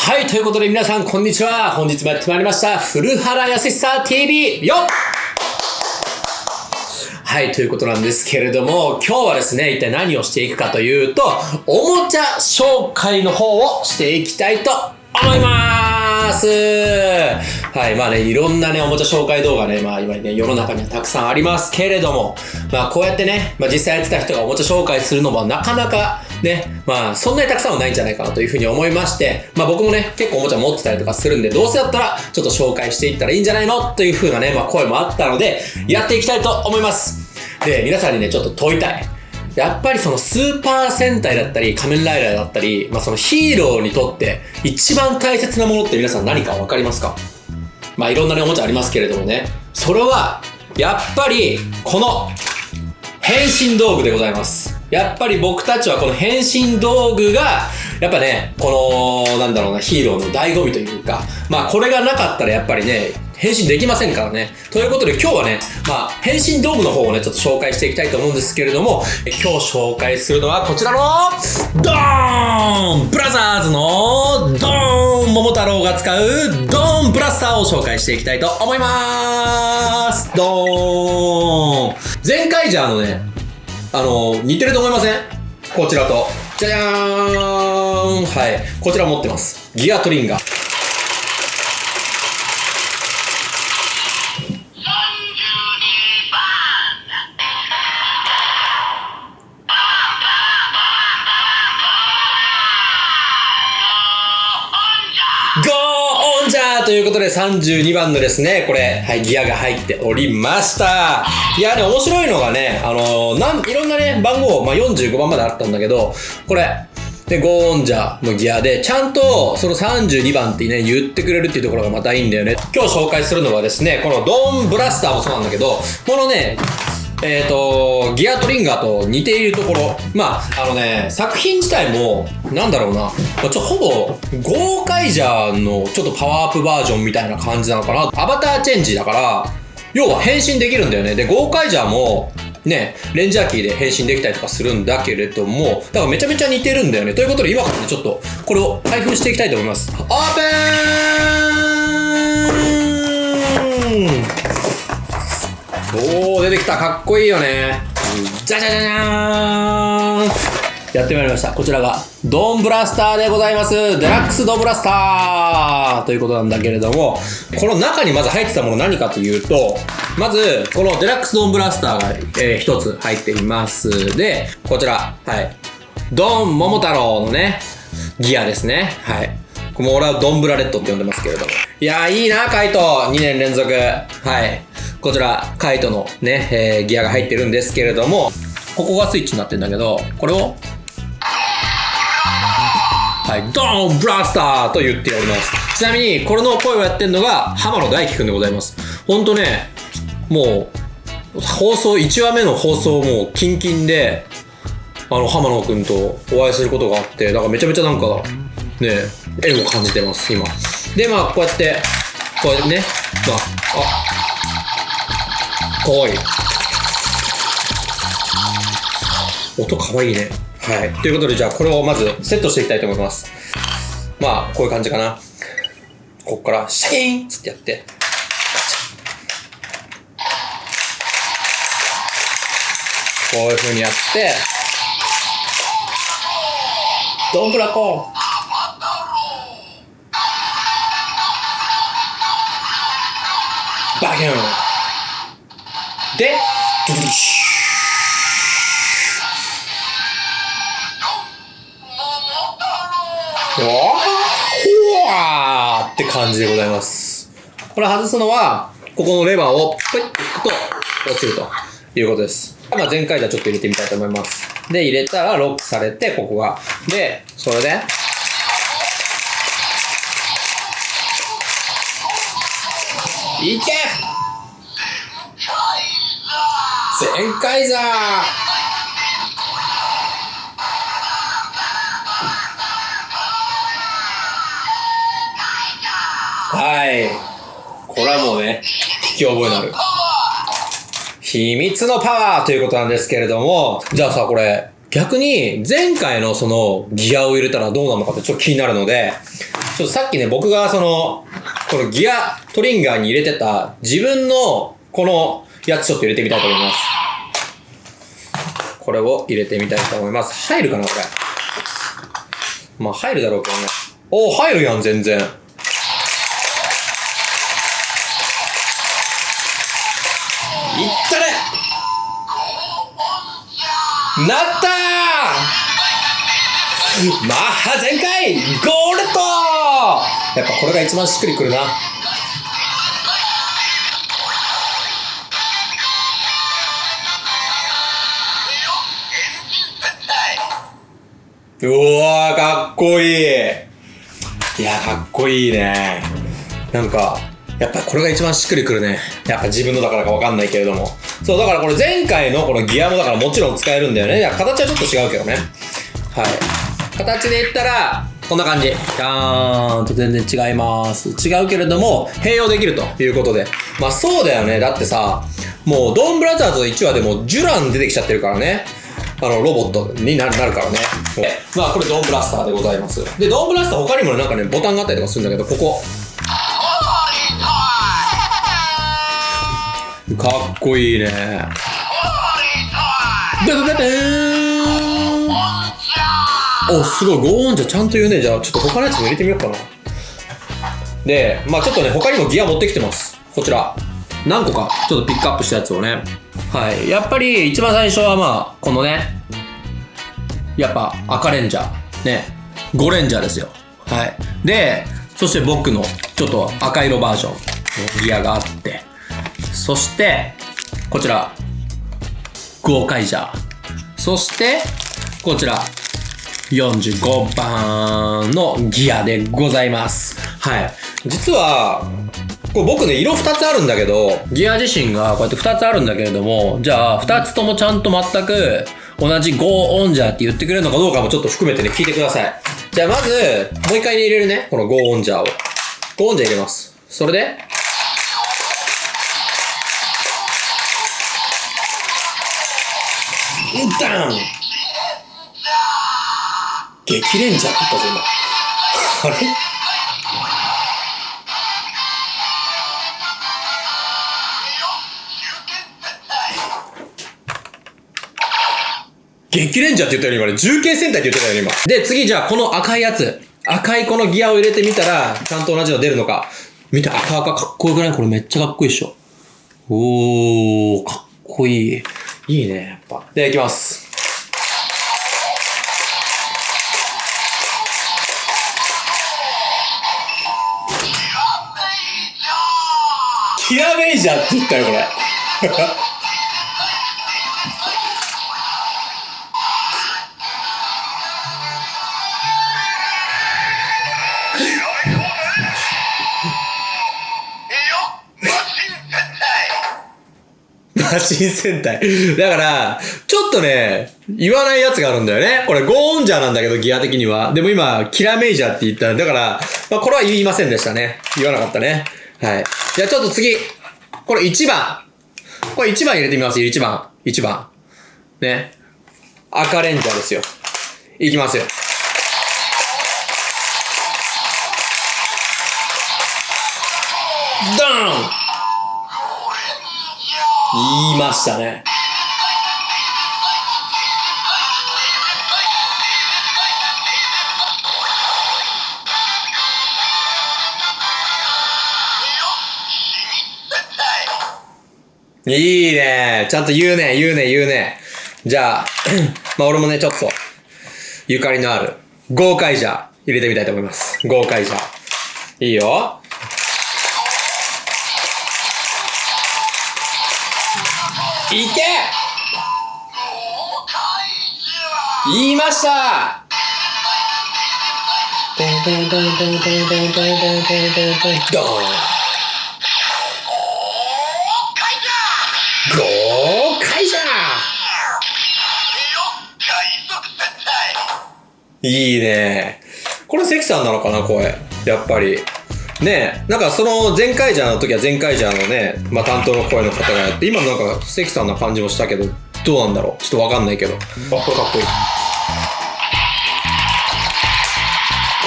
はい、ということで皆さん、こんにちは。本日もやってまいりました。古原康久 TV よはい、ということなんですけれども、今日はですね、一体何をしていくかというと、おもちゃ紹介の方をしていきたいと思いますはい、まあね、いろんなね、おもちゃ紹介動画ね、まあ今ね、世の中にはたくさんありますけれども、まあこうやってね、まあ実際やってた人がおもちゃ紹介するのもなかなかね、まあそんなにたくさんはないんじゃないかなというふうに思いまして、まあ僕もね、結構おもちゃ持ってたりとかするんで、どうせだったらちょっと紹介していったらいいんじゃないの？というふうなね、まあ声もあったので、やっていきたいと思います。で、皆さんにね、ちょっと問いたい。やっぱりそのスーパー戦隊だったり仮面ライダーだったり、まあそのヒーローにとって一番大切なものって皆さん何かわかりますか？まあいろんなねおもちゃありますけれどもね。それは、やっぱりこの変身道具でございます。やっぱり僕たちはこの変身道具が、やっぱね、この、なんだろうな、ヒーローの醍醐味というか、まあこれがなかったらやっぱりね、変身できませんからね。ということで今日はね、まあ変身道具の方をね、ちょっと紹介していきたいと思うんですけれども、今日紹介するのはこちらの、ドーンブラザーズの、ドーン桃太郎が使う、ドーンブラスターを紹介していきたいと思いますドーン前回じゃあのね、あの、似てると思いません？こちらと。じゃじゃーんはい。こちら持ってます。ギアトリンガー。ゴーオンジャーということで32番のですね、これ、はい、ギアが入っておりました。いや、ね、面白いのがね、あのーなん、いろんなね、番号、まあ、45番まであったんだけど、これ、で、ゴーンジャーのギアで、ちゃんとその32番ってね、言ってくれるっていうところがまたいいんだよね。今日紹介するのはですね、このドーンブラスターもそうなんだけど、このね、えっ、と、ギアトリンガーと似ているところ。まあ、あのね、作品自体も、なんだろうな、まあちょ、ほぼ、ゴーカイジャーのちょっとパワーアップバージョンみたいな感じなのかな。アバターチェンジだから、要は変身できるんだよね。で、ゴーカイジャーも、ね、レンジャーキーで変身できたりとかするんだけれども、だからめちゃめちゃ似てるんだよね。ということで今からね、ちょっと、これを開封していきたいと思います。オープンおー、出てきた。かっこいいよね。じゃじゃじゃじゃーんやってまいりました。こちらが、ドンブラスターでございます。デラックスドンブラスターということなんだけれども、この中にまず入ってたもの何かというと、まず、このデラックスドンブラスターが、えー一つ入っています。で、こちら、はい。ドン桃太郎のね、ギアですね。はい。もう俺はドンブラレッドって呼んでますけれども。いやー、いいな、カイト !2 年連続。はい。こちら、カイトのね、えーギアが入ってるんですけれども、ここがスイッチになってんだけど、これを、はい、ドーンブラスターと言っております。ちなみに、これの声をやってるのが、浜野大輝くんでございます。ほんとね、もう、放送、1話目の放送もう、キンキンで、あの、浜野くんとお会いすることがあって、だからめちゃめちゃなんか、ね、縁を感じてます、今。で、まあ、こうやって、こうやってね、まあ、あ、かわいい。音かわいいね。はい。ということで、じゃあ、これをまずセットしていきたいと思います。まあ、こういう感じかな。こっから、シャキーンっつってやって、こういう風にやって、どんぶらこバキュンで、ドゥドゥシュほわーって感じでございます。これ外すのは、ここのレバーをプイッと引くと落ちるということです。まあ、前回じゃちょっと入れてみたいと思います。で、入れたらロックされて、ここが。で、それで、いけ全開ザき覚えのある。秘密のパワーということなんですけれども、じゃあさ、これ、逆に前回のそのギアを入れたらどうなのかってちょっと気になるので、ちょっとさっきね、僕がその、このギアトリンガーに入れてた自分のこのやつちょっと入れてみたいと思います。これを入れてみたいと思います。入るかなこれ。まあ入るだろうけどね。お入るやん、全然。ったねなったーマッハ全開ゴールドやっぱこれが一番しっくりくるな。うわ、かっこいい。いや、かっこいいね。なんか、やっぱこれが一番しっくりくるね。やっぱ自分のだからかわかんないけれども。そう、だからこれ前回のこのギアもだからもちろん使えるんだよね。いや、形はちょっと違うけどね。はい。形で言ったら、こんな感じ。ガーンと全然違います。違うけれども、併用できるということで。まあそうだよね。だってさ、もうドンブラザーズ1話でもジュラン出てきちゃってるからね。あの、ロボットになるからね。まあこれドンブラスターでございます。で、ドンブラスター他にもなんかね、ボタンがあったりとかするんだけど、ここ。かっこいいね。お、すごい、ゴーンじゃちゃんと言うね。じゃあ、ちょっと他のやつも入れてみようかな。で、まあちょっとね、他にもギア持ってきてます。こちら。何個か、ちょっとピックアップしたやつをね。はい。やっぱり、一番最初はまあ、このね、やっぱ赤レンジャー。ね。5レンジャーですよ。はい。で、そして僕のちょっと赤色バージョンのギアがあって、そして、こちら、ゴーカイジャー。そして、こちら、45番のギアでございます。はい。実は、これ僕ね、色2つあるんだけど、ギア自身がこうやって2つあるんだけれども、じゃあ2つともちゃんと全く同じ Go on ジャーって言ってくれるのかどうかもちょっと含めてね、聞いてください。じゃあまず、もう一回入れるね、この Go on ジャーを。Go on ジャー入れます。それで、ダン激レンジャーって言ったぞ、今。あれ？激レンジャーって言ったよね、今ね。重慶戦隊って言ってたよね、今。で、次じゃあ、この赤いやつ。赤いこのギアを入れてみたら、ちゃんと同じの出るのか。見て、赤赤かっこよくない？これめっちゃかっこいいっしょ。おー、かっこいい。いいね、やっぱ。では、いきます。キラメイジャーって言ったよ、これ。マシン戦隊。だから、ちょっとね、言わないやつがあるんだよね。これ、ゴーンジャーなんだけど、ギア的には。でも今、キラメイジャーって言った。だから、まあ、これは言いませんでしたね。言わなかったね。はい。じゃあちょっと次。これ1番。これ1番入れてみますよ、1番。1番。ね。赤レンジャーですよ。いきますよ。ドーン言いましたね。いいね。ちゃんと言うね、言うね、言うね。じゃあ、まあ俺もね、ちょっと、ゆかりのある、豪快じゃ入れてみたいと思います。豪快じゃ。いいよ。いけ！言いました！ドン！ドンドンドンドンドンドンドンドンドンドン豪快じゃ！いいね。これ関さんなのかな声。やっぱり。ねえなんかその前回ジャーの時は前回ジャーのね、まあ、担当の声の方がやって今なんか関さんな感じもしたけどどどうなんだろう？ちょっとわかんないけど。あ、これかっこいい。こ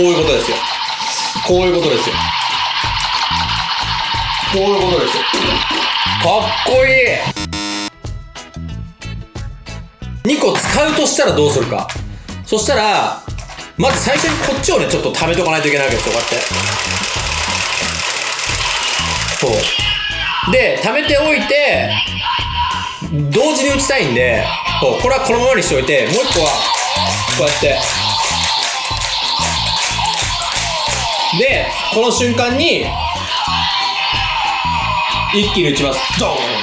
ういうことですよ。こういうことですよ。こういうことですよ。かっこいい !2 個使うとしたらどうするか。そしたら、まず最初にこっちをね、ちょっと貯めとかないといけないわけですよ、こうやって。そう。で、貯めておいて、同時に打ちたいんで、こうこれはこのままにしておいて、もう一個は、こうやって。で、この瞬間に、一気に打ちます。ドーン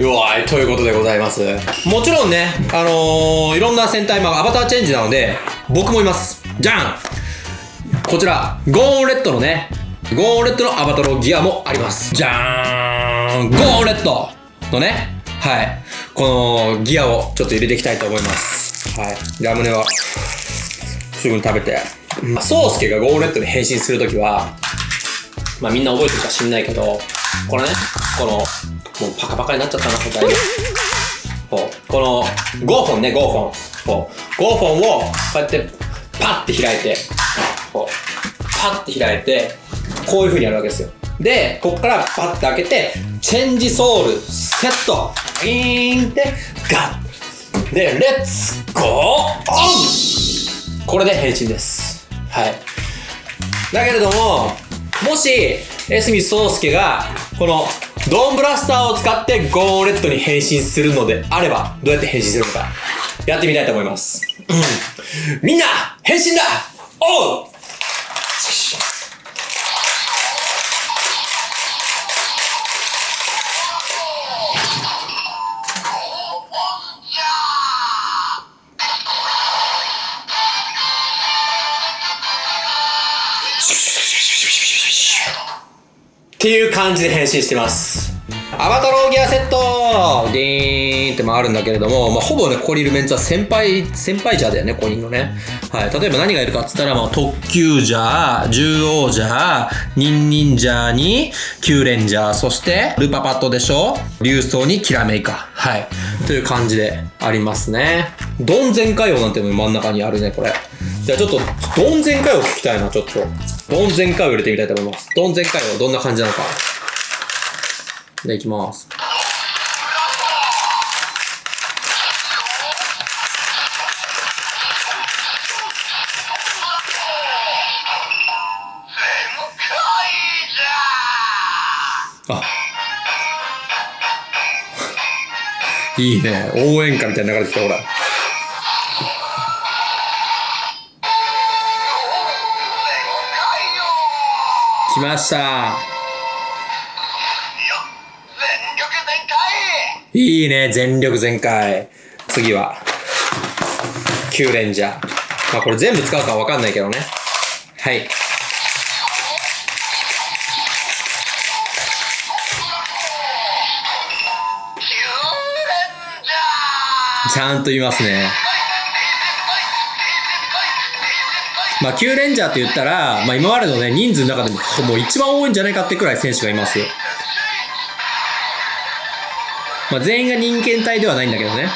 うわい、ということでございます。もちろんね、あのー、いろんな戦隊、まあ、アバターチェンジなので、僕もいます。じゃんこちら、ゴーオンレッドのね、ゴーオンレッドのアバタロウギアもあります。じゃーんゴーオンレッドのね、はい。このギアをちょっと入れていきたいと思います。はい。ラムネは、すぐに食べて。まあ、ソウスケがゴーンレッドに変身するときは、まあみんな覚えてるか知んないけど、これね、この、もうパカパカになっちゃったな、これだいぶこう、この5本ね、5本。こう、5本をこうやってパッて開いて、こう、パッて開いて、こういう風にやるわけですよ。で、こっからパッて開けて、チェンジソウル、セット、イーンって、ガッで、レッツゴーオンこれで変身です。はい。だけれども、もし、江角宗介が、この、ドーンブラスターを使ってゴーレッドに変身するのであれば、どうやって変身するのか、やってみたいと思います。うんみんな、変身だおうっていう感じで変身してます。アバタローギアセットディーンって回るんだけれども、まあ、ほぼね、ここにいるメンツは先輩、先輩ジャーだよね、コニンのね。はい。例えば何がいるかっつったら、まあ、特急ジャー、獣王ジャー、ニンニンジャーに、キューレンジャー、そして、ルパパットでしょ？竜装にキラメイカ。はい。という感じでありますね。ドン全開王なんてのも真ん中にあるね、これ。じゃあちょっと、ドン全開王聞きたいな、ちょっと。ドン全開王入れてみたいと思います。ドン全開王どんな感じなのか。じゃあいきます。あ。いいね。応援歌みたいな流れてきた、ほら。来ました。いいね。全力全開。次は、キューレンジャー。まあこれ全部使うかわかんないけどね。はい。ちゃんと言いますね。まあ、キューレンジャーって言ったら、まあ、今までのね、人数の中でも、もう一番多いんじゃないかってくらい選手がいます。まあ、全員が人間体ではないんだけどね。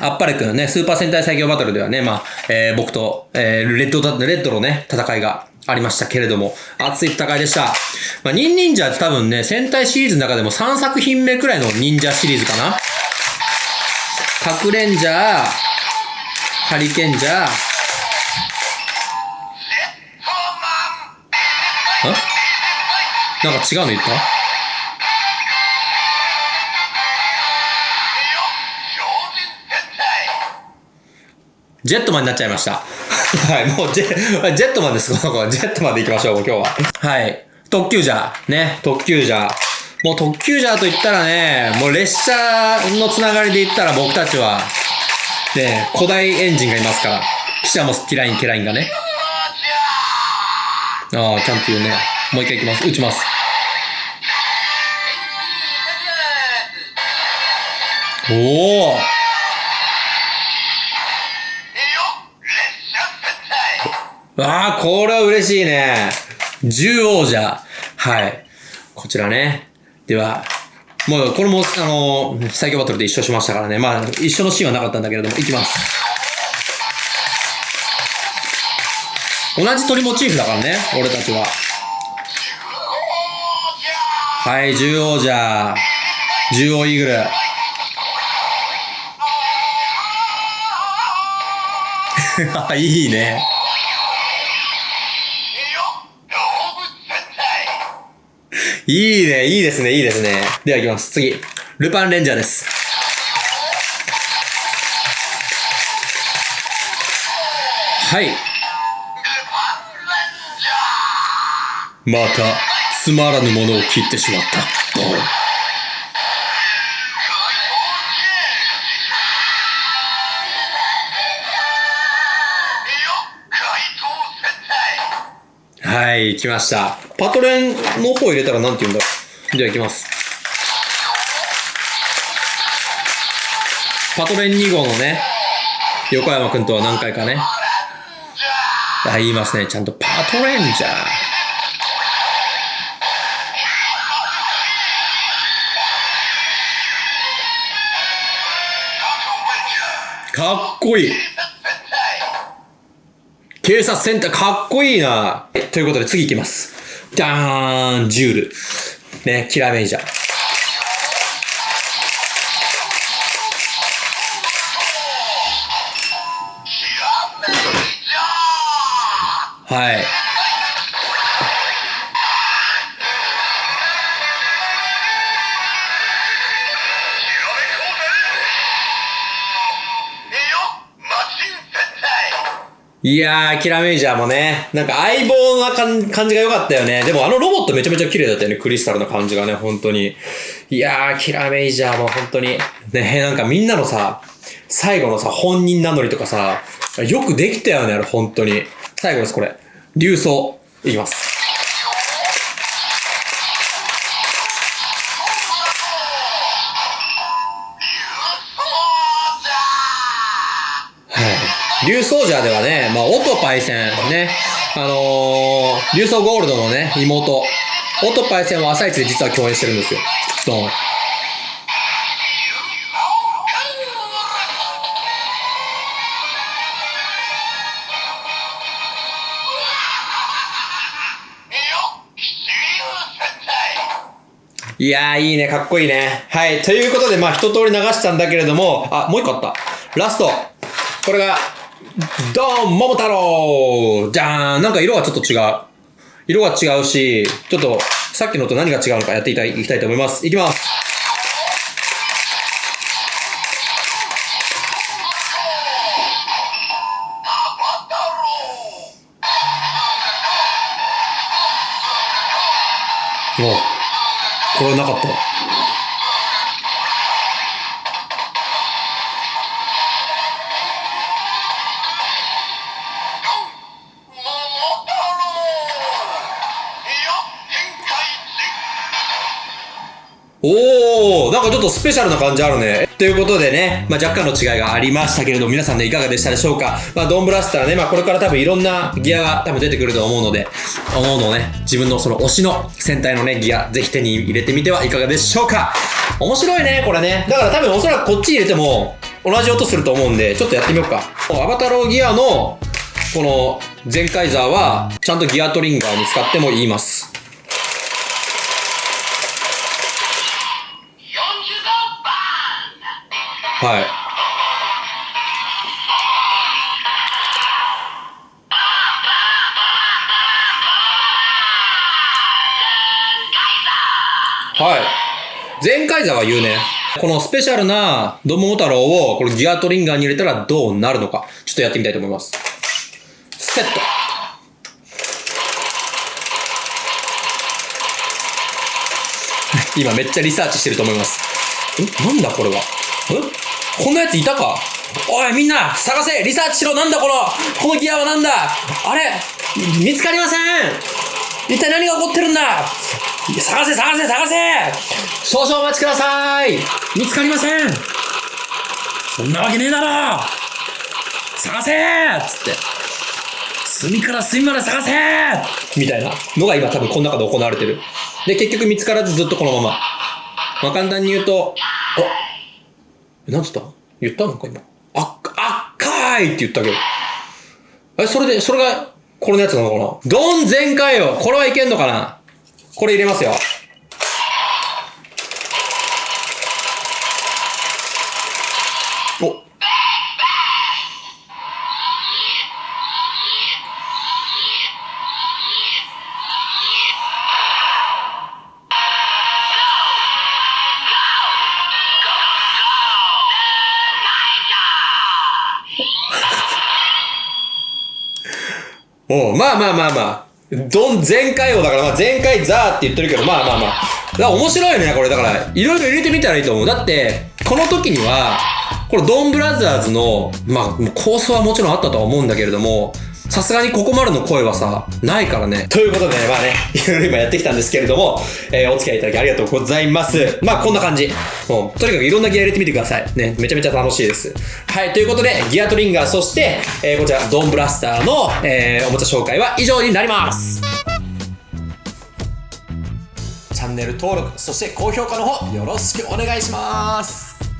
あっぱれくんね、スーパー戦隊最強バトルではね、まあ、えー僕と、えーレッドだ、レッドのね、戦いがありましたけれども、熱い戦いでした。まあ、ニンニンジャーって多分ね、戦隊シリーズの中でも3作品目くらいの忍者シリーズかな。核レンジャー、ハリケンジャー、んなんか違うの言った？ジェットマンになっちゃいました。はい、もうジェ、ジェットマンです、この子は。ジェットマンで行きましょう、今日は。はい。特急ジャー。ね、特急ジャー。もう特急ジャーと言ったらね、もう列車のつながりで言ったら僕たちは、ね、古代エンジンがいますから。キシャモス、ティライン、ケラインがね。ああ、ちゃんと言うね。もう一回行きます。打ちます。おおああ、これは嬉しいね。獣王者。はい。こちらね。では、もう、これも、あのー最強バトルで一緒しましたからね。まあ、一緒のシーンはなかったんだけれども、いきます。同じ鳥モチーフだからね、俺たちは。はい、10王者。10王イーグル。いいね。いいね、いいですね、いいですね。では行きます。次。ルパンレンジャーです。はい。また、つまらぬものを切ってしまった。ドンはい、来ました。パトレンの方入れたらなんて言うんだろう。じゃあ行きます。パトレン2号のね、横山くんとは何回かね。あ、言いますね。ちゃんとパトレンジャー。かっこいい。警察センターかっこいいな。ということで次行きます。ダーン、ジュール。ね、キラーメイジャー。はい。いやー、キラメイジャーもね、なんか相棒な感じが良かったよね。でもあのロボットめちゃめちゃ綺麗だったよね。クリスタルの感じがね、本当に。いやー、キラメイジャーも本当に。ね、なんかみんなのさ、最後のさ、本人名乗りとかさ、よくできたよね、あれ本当に。最後です、これ。竜装。いきます。竜ソージャーではね、まあ、オトパイセン、ね、あのー、竜ソゴールドのね、妹、オトパイセンは朝一で実は共演してるんですよ。ドン。いやー、いいね、かっこいいね。はい、ということで、まあ、一通り流したんだけれども、あ、もう一個あった。ラスト。これが、ドン桃太郎じゃーんなんか色がちょっと違う。色が違うし、ちょっと、さっきのと何が違うのかやっていたいきたいと思います。いきます。おこれはなかった。っとスペシャルな感じあるね。ということでね、まあ、若干の違いがありましたけれども、皆さんね、いかがでしたでしょうか？まあ、ドンブラスターね、まあ、これから多分いろんなギアが多分出てくると思うので、思うのをね、自分のその推しの戦隊のね、ギア、ぜひ手に入れてみてはいかがでしょうか？面白いね、これね。だから多分おそらくこっち入れても、同じ音すると思うんで、ちょっとやってみようか。アバタローギアの、この、ゼンカイザーは、ちゃんとギアトリンガーに使っても言います。はい。はい。全開座は言うね。このスペシャルなドモ太郎をこのギアトリンガーに入れたらどうなるのか。ちょっとやってみたいと思います。セット。今めっちゃリサーチしてると思います。んなんだこれは？え？こんなやついたか？おいみんな探せ！リサーチしろなんだこの？このギアはなんだ？あれ見つかりません！一体何が起こってるんだ？探せ探せ探せ！少々お待ちください！見つかりません！そんなわけねえだろ！探せ！つって。隅から隅まで探せ！みたいな。のが今多分この中で行われてる。で、結局見つからずずっとこのまま。まあ、簡単に言うと、なんつった？言ったの？か今。あ、っ、あっかーいって言ったけど。え、それで、それが、これのやつなのかな？ドン全開よこれはいけんのかな？これ入れますよ。まあまあまあまあ。どん、全開王だから、まあ全開ザーって言ってるけど、まあまあまあ。だから面白いね、これ。だから、いろいろ入れてみたらいいと思う。だって、この時には、このドンブラザーズの、まあ、構想はもちろんあったとは思うんだけれども、さすがにここまでの声はさ、ないからね。ということで、まあね、いろいろ今やってきたんですけれども、えーお付き合いいただきありがとうございます。まあこんな感じ。もう、とにかくいろんなギア入れてみてください。ね、めちゃめちゃ楽しいです。はい、ということで、ギアトリンガー、そして、えーこちら、ドンブラスターの、えーおもちゃ紹介は以上になります。チャンネル登録、そして高評価の方、よろしくお願いします。